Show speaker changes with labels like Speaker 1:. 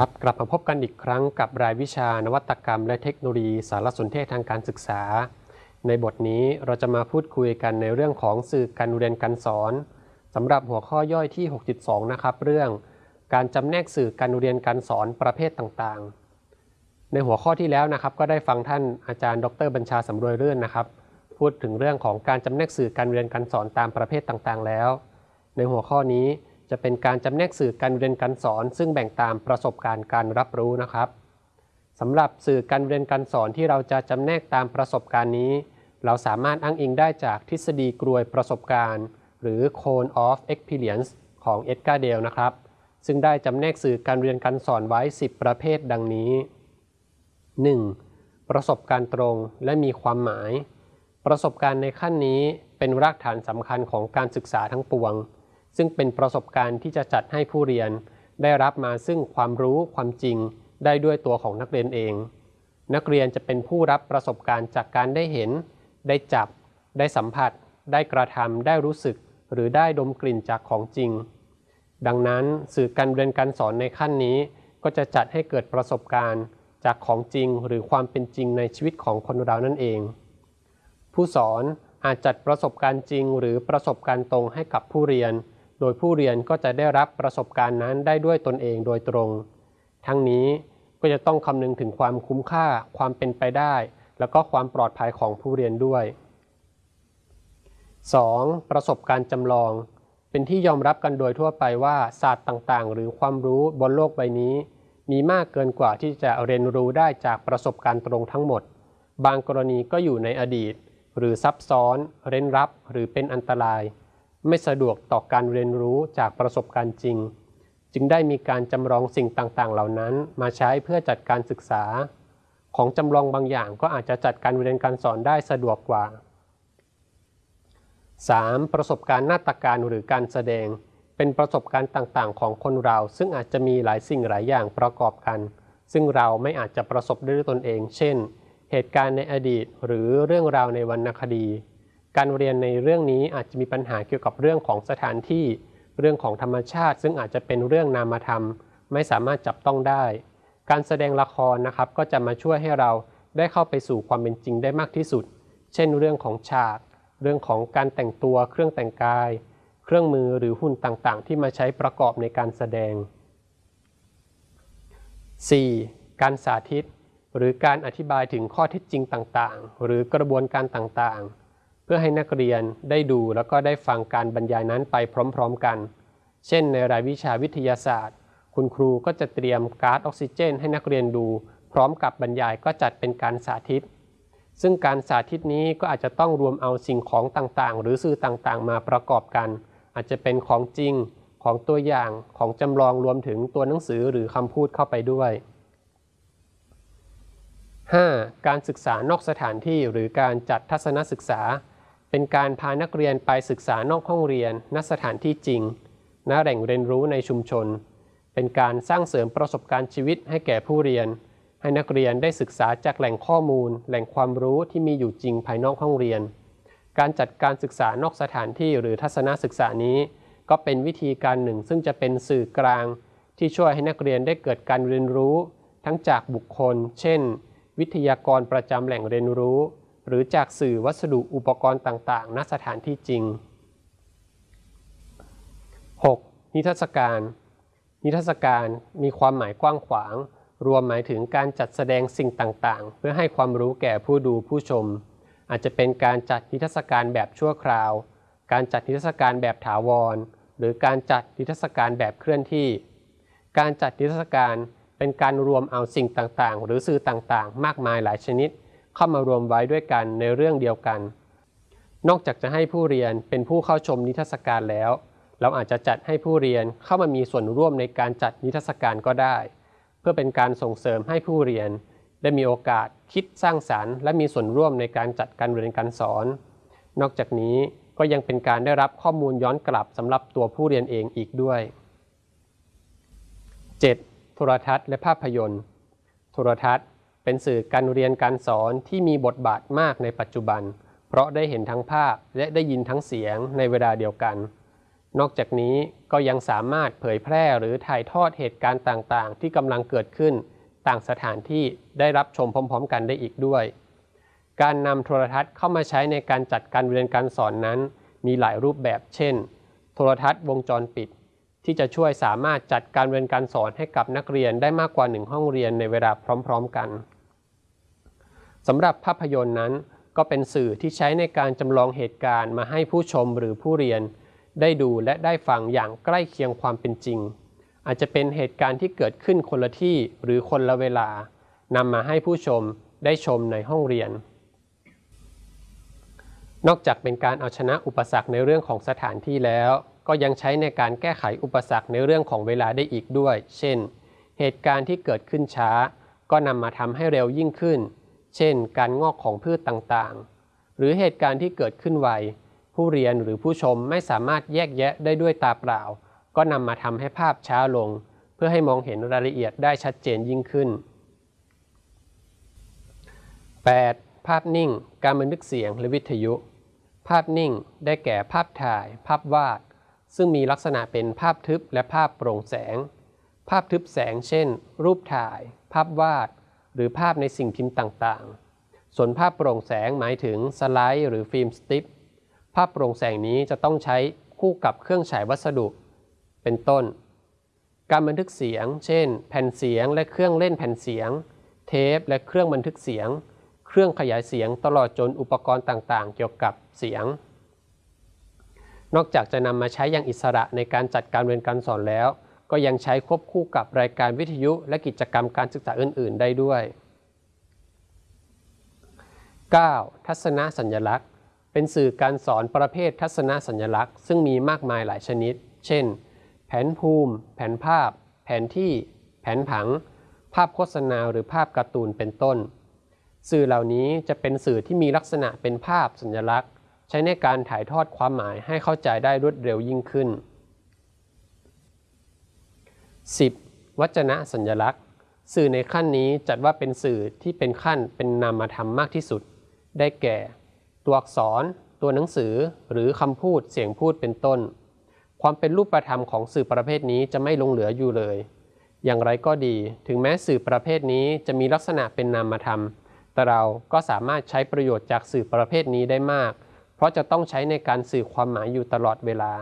Speaker 1: ครับกลับมาพบกันอีกครั้งกับรายวิชานวัตกรรม และเทคโนโลยีสารสนเทศทางการศึกษา ในบทนี้เราจะมาพูดคุยกันในเรื่องของสื่อการเรียนการสอนสำหรับหัวข้อย่อยที่ 6.2 นะครับ เรื่อง การจำแนกสื่อการเรียนการสอนประเภทต่างๆ ในหัวข้อที่แล้วนะครับ ก็ได้ฟังท่านอาจารย์ ดรบัญชาสำรวยเรื่อนนะครับ พูดถึงเรื่องของการจำแนกสื่อการเรียนการสอนตามประเภทต่างๆ แล้ว ในหัวข้อนี้ จะเป็นการจำแนกสื่อการเรียนการสอน ซึ่งแบ่งตามประสบการณ์การรับรู้นะครับสำหรับสื่อการเรียนการสอนที่เราจะจำแนกตามประสบการณ์นี้ เราสามารถอ้างอิงได้จากทฤษฎีกรวยประสบการณ์ หรือ Cone of Experience ของเอ็ดการ์เดลนะครับ ซึ่งได้จำแนกสื่อการเรียนการสอนไว้ 10 ประเภทดังนี้ 1. ประสบการณ์ตรงและมีความหมาย ประสบการณ์ในขั้นนี้เป็นรากฐานสำคัญของการศึกษาทั้งปวง ซึ่งเป็นประสบการณ์ที่จะจัดให้ผู้เรียน ได้รับมาซึ่งความรู้ความจริงได้ด้วยตัวของนักเรียนเอง นักเรียนจะเป็นผู้รับประสบการณ์จากการได้เห็น ได้จับ ได้สัมผัส ได้กระทำได้รู้สึก หรือได้ดมกลิ่นจากของจริง ดังนั้นสื่อการเรียนการสอนในขั้นนี้ ก็จะจัดให้เกิดประสบการณ์จากของจริงหรือความเป็นจริงในชีวิตของคนเรานั่นเอง ผู้สอนอาจจัดประสบการณ์จริงหรือประสบการณ์ตรงให้กับผู้เรียน โดยผู้เรียนก็จะได้รับประสบการณ์นั้นได้ด้วยตนเองโดยตรง ทั้งนี้ก็จะต้องคำนึงถึงความคุ้มค่าความเป็นไปได้ แล้วก็ความปลอดภัยของผู้เรียนด้วย 2. ประสบการณ์จำลอง เป็นที่ยอมรับกันโดยทั่วไปว่าศาสตร์ต่างๆ หรือความรู้บนโลกใบนี้ มีมากเกินกว่าที่จะเรียนรู้ได้จากประสบการณ์ตรงทั้งหมด บางกรณีก็อยู่ในอดีต หรือซับซ้อน เร้นรับ หรือเป็นอันตราย ไม่สะดวกต่อการเรียนรู้จากประสบการณ์จริง จึงได้มีการจำลองสิ่งต่างๆ เหล่านั้น มาใช้เพื่อจัดการศึกษา ของจำลองบางอย่างก็อาจจะจัดการเรียนการสอนได้สะดวกกว่า 3. ประสบการณ์นาฏการหรือการแสดง เป็นประสบการณ์ต่างๆ ของคนเรา ซึ่งอาจจะมีหลายสิ่งหลายอย่างประกอบกัน ซึ่งเราไม่อาจจะประสบด้วยตนเอง เช่น เหตุการณ์ในอดีตหรือเรื่องราวในวรรณคดี การเรียนในเรื่องนี้อาจจะมีปัญหาเกี่ยวกับเรื่องของสถานที่ เรื่องของธรรมชาติ ซึ่งอาจจะเป็นเรื่องนามธรรม ไม่สามารถจับต้องได้ การแสดงละครนะครับก็จะมาช่วยให้เราได้เข้าไปสู่ความเป็นจริงได้มากที่สุด เช่น เรื่องของฉาก เรื่องของการแต่งตัว เครื่องแต่งกาย เครื่องมือหรือหุ่นต่างๆ ที่มาใช้ประกอบในการแสดง 4. การสาธิต หรือการอธิบายถึงข้อเท็จจริงต่างๆ หรือกระบวนการต่างๆ พื่อให้นักเรียนได้ดูแล้วก็ได้ฟังการบรรยายนั้นไปพร้อมๆกัน เช่นในรายวิชาวิทยาศาสตร์ คุณครูก็จะเตรียมก๊าซออกซิเจน ให้นักเรียนดู พร้อมกับบรรยายก็จัดเป็นการสาธิต ซึ่งการสาธิตนี้ก็อาจจะต้องรวมเอาสิ่งของต่างๆ หรือสื่อต่างๆ มาประกอบกัน อาจจะเป็นของจริง ของตัวอย่างของจำลองรวมถึงตัวหนังสือหรือคำพูดเข้าไปด้วย 5. การศึกษานอกสถานที่หรือการจัดทัศนศึกษา เป็นการพานักเรียนไปศึกษานอกห้องเรียน ณ สถานที่จริง ณ แหล่งเรียนรู้ในชุมชน เป็นการสร้างเสริมประสบการณ์ชีวิตให้แก่ผู้เรียน ให้นักเรียนได้ศึกษาจากแหล่งข้อมูล แหล่งความรู้ที่มีอยู่จริงภายนอกห้องเรียน การจัดการศึกษานอกสถานที่หรือทัศนศึกษานี้ ก็เป็นวิธีการหนึ่ง ซึ่งจะเป็นสื่อกลาง ที่ช่วยให้นักเรียนได้เกิดการเรียนรู้ ทั้งจากบุคคล เช่น วิทยากรประจำแหล่งเรียนรู้ หรือจากสื่อวัสดุอุปกรณ์ต่างๆ ณ สถานที่จริง 6. นิทรรศการ นิทรรศการมีความหมายกว้างขวาง รวมหมายถึงการจัดแสดงสิ่งต่างๆ เพื่อให้ความรู้แก่ผู้ดูผู้ชม อาจจะเป็นการจัดนิทรรศการแบบชั่วคราว การจัดนิทรรศการแบบถาวร หรือการจัดนิทรรศการแบบเคลื่อนที่ การจัดนิทรรศการเป็นการรวมเอาสิ่งต่างๆ หรือสื่อต่างๆ มากมายหลายชนิด เข้ามารวมไว้ด้วยกันในเรื่องเดียวกัน นอกจากจะให้ผู้เรียนเป็นผู้เข้าชมนิทรรศการแล้ว เราอาจจะจัดให้ผู้เรียนเข้ามามีส่วนร่วมในการจัดนิทรรศการก็ได้ เพื่อเป็นการส่งเสริมให้ผู้เรียน ได้มีโอกาสคิดสร้างสารรค์ และมีส่วนร่วมในการจัดการเรียนการสอน นอกจากนี้ก็ยังเป็นการได้รับข้อมูลย้อนกลับสำหรับตัวผู้เรียนเองอีกด้วย 7. โทรทัศน์และภาพยนตร์ โทรทัศน์ เป็นสื่อการเรียนการสอนที่มีบทบาทมากในปัจจุบัน เพราะได้เห็นทั้งภาพและได้ยินทั้งเสียงในเวลาเดียวกัน นอกจากนี้ก็ยังสามารถเผยแพร่หรือถ่ายทอดเหตุการณ์ต่างๆ ที่กำลังเกิดขึ้น ต่างสถานที่ได้รับชมพร้อม ๆ กันได้อีกด้วย การนำโทรทัศน์เข้ามาใช้ในการจัดการเรียนการสอนนั้น มีหลายรูปแบบ เช่น โทรทัศน์วงจรปิดที่จะช่วยสามารถจัดการเรียนการสอนให้กับนักเรียนได้มากกว่าหนึ่งห้องเรียนในเวลาพร้อม ๆ กัน สำหรับภาพยนตร์นั้น ก็เป็นสื่อที่ใช้ในการจำลองเหตุการณ์มาให้ผู้ชมหรือผู้เรียน ได้ดูและได้ฟังอย่างใกล้เคียงความเป็นจริง อาจจะเป็นเหตุการณ์ที่เกิดขึ้นคนละที่หรือคนละเวลานำมาให้ผู้ชมได้ชมในห้องเรียน นอกจากเป็นการเอาชนะอุปสรรคในเรื่องของสถานที่แล้ว ก็ยังใช้ในการแก้ไขอุปสรรคในเรื่องของเวลาได้อีกด้วย เช่น เหตุการณ์ที่เกิดขึ้นช้า ก็นำมาทำให้เร็วยิ่งขึ้น เช่น การงอกของพืชต่างๆ หรือเหตุการณ์ที่เกิดขึ้นไว ผู้เรียนหรือผู้ชมไม่สามารถแยกแยะได้ด้วยตาเปล่า ก็นำมาทำให้ภาพช้าลง เพื่อให้มองเห็นรายละเอียดได้ชัดเจนยิ่งขึ้น 8. ภาพนิ่ง การบันทึกเสียงและวิทยุ ภาพนิ่ง ได้แก่ภาพถ่าย ภาพวาด ซึ่งมีลักษณะเป็นภาพทึบและภาพโปร่งแสง ภาพทึบแสง เช่น รูปถ่าย ภาพวาด หรือภาพในสิ่งพิมพ์ต่างๆ ส่วนภาพโปร่งแสงหมายถึงสไลด์หรือฟิล์มสติปภาพโปร่งแสงนี้จะต้องใช้คู่กับเครื่องฉายวัสดุ เป็นต้น การบันทึกเสียง เช่น แผ่นเสียงและเครื่องเล่นแผ่นเสียง เทปและเครื่องบันทึกเสียง เครื่องขยายเสียงตลอดจนอุปกรณ์ต่างๆ เกี่ยวกับเสียง นอกจากจะนำมาใช้อย่างอิสระในการจัดการเรียนการสอนแล้ว ก็ยังใช้ควบคู่กับรายการวิทยุและกิจกรรมการศึกษาอื่น ๆ ได้ด้วย 9. ทัศนสัญลักษณ์ เป็นสื่อการสอนประเภททัศนสัญลักษณ์ ซึ่งมีมากมายหลายชนิด เช่น แผนภูมิ แผนภาพ แผนที่ แผนผัง ภาพโฆษณาหรือภาพการ์ตูนเป็นต้น สื่อเหล่านี้จะเป็นสื่อที่มีลักษณะเป็นภาพสัญลักษณ์ ใช้ในการถ่ายทอดความหมายให้เข้าใจได้รวดเร็วยิ่งขึ้น 10. วัจนะสัญลักษณ์ สื่อในขั้นนี้จัดว่าเป็นสื่อที่เป็นขั้นเป็นนามธรรมมากที่สุด ได้แก่ ตัวอักษร ตัวหนังสือ หรือคำพูดเสียงพูดเป็นต้น ความเป็นรูปธรรมของสื่อประเภทนี้จะไม่ลงเหลืออยู่เลย อย่างไรก็ดี ถึงแม้สื่อประเภทนี้จะมีลักษณะเป็นนามธรรม แต่เราก็สามารถใช้ประโยชน์จากสื่อประเภทนี้ได้มาก เพราะจะต้องใช้ในการสื่อความหมายอยู่ตลอดเวลา